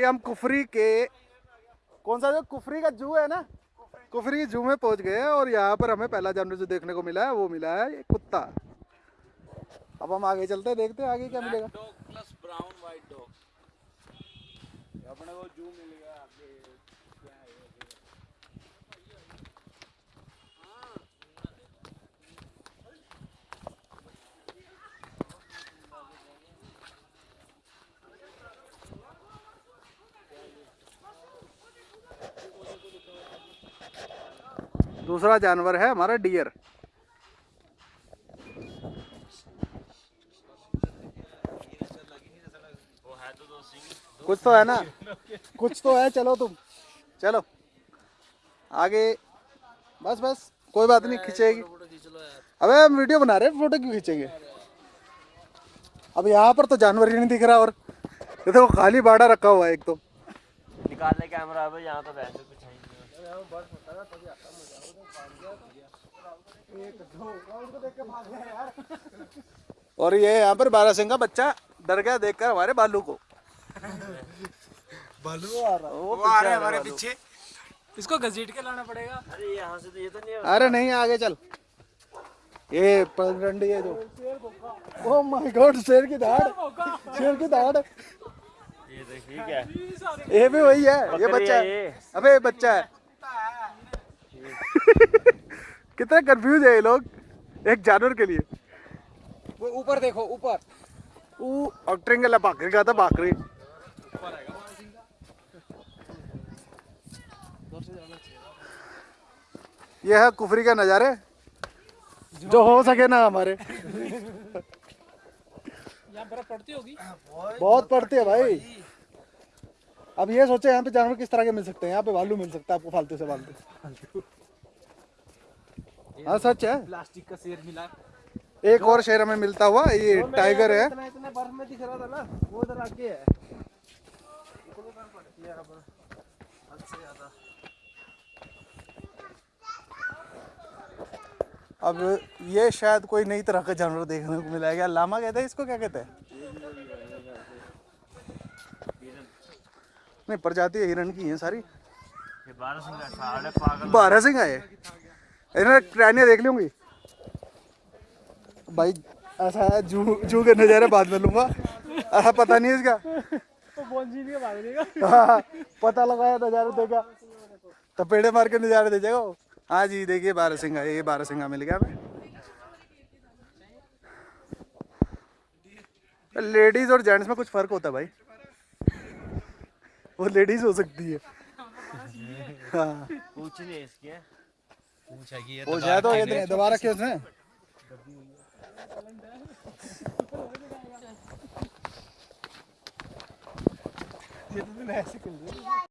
ये हम कुफरी के, कौन सा जो कुफरी का जू है ना? कुफरी जू में पहुँच गए हैं और यहाँ पर हमें पहला जानवर जो देखने को मिला है, वो मिला है ये कुत्ता। अब हम आगे चलते हैं, देखते हैं आगे क्या मिलेगा। अपने को जू मिल गया दूसरा जानवर है हमारा डियर। कुछ तो है ना? कुछ तो है चलो तुम। चलो। आगे। बस बस। कोई बात नहीं खींचेगी। फ़ोटो खींच अबे हम वीडियो बना रहे हैं फ़ोटो क्यों खींचेंगे? अब यहाँ पर तो जानवर ही नहीं दिख रहा और ये देखो खाली बाड़ा रखा हुआ है एक तो। निकाल ले कैमरा अब यहाँ तो वैसे कुछ है और ये यहाँ पर बारह सिंह का बच्चा डर गया देखकर हमारे बालू को। बालू आ रहा वो आ रहे हैं हमारे पीछे। इसको घसीट के लाना पड़ेगा। अरे यहाँ से तो ये तो नहीं अरे नहीं आगे चल। ये पगडंडी है जो। ओ माय गॉड शेर की दाढ़। शेर की दाढ़। ये देखिए क्या ये भी वही है ये बच्चा है है। अबे बच्चा है। कितने कंफ्यूज है ये लोग एक जानवर के लिए। वो ऊपर देखो ऊपर। वो भाकरी का था भाकरी ये है कुफरी का नज़ारे जो हो सके ना हमारे। बर्फ़ पड़ती होगी। बहुत पड़ती है भाई। अब ये सोचे यहाँ पे जानवर किस तरह के मिल सकते हैं यहाँ पे भालू मिल सकता है आपको फालतू से फालतू हाँ सच है। प्लास्टिक का शेर मिला। एक और शेर हमें मिलता हुआ ये टाइगर है। इतना इतना बर्फ़ में दिख रहा था ना वो उधर आगे है। अब ये शायद कोई नई तरह का जानवर देखने को मिला है लामा कहते हैं इसको क्या कहते हैं? नहीं प्रजाति हिरण की है सारी। बारह सिंह का साढ़े पागल। बारह सिंह आए इन्होंने ट्रैनियाँ देख ली होंगी? भाई ऐसा है जू जू के नज़ारे बाद में लूँगा। ऐसा पता नहीं इसका। तो देगा। हाँ, पता लगाया नज़ारे देखा। तपेड़े मार के नज़ारे दे जाएगा हाँ जी देखिए बारह सिंह ये बारह सिंह मिल गया हमें। लेडीज़ और जेंट्स में कुछ फ़र्क होता है भाई। वो लेडीज़ हो सकती है। हाँ। पूछ है पूछेगी ये जाए तो ये दोबारा क्यों उसने ये तो ऐसे कर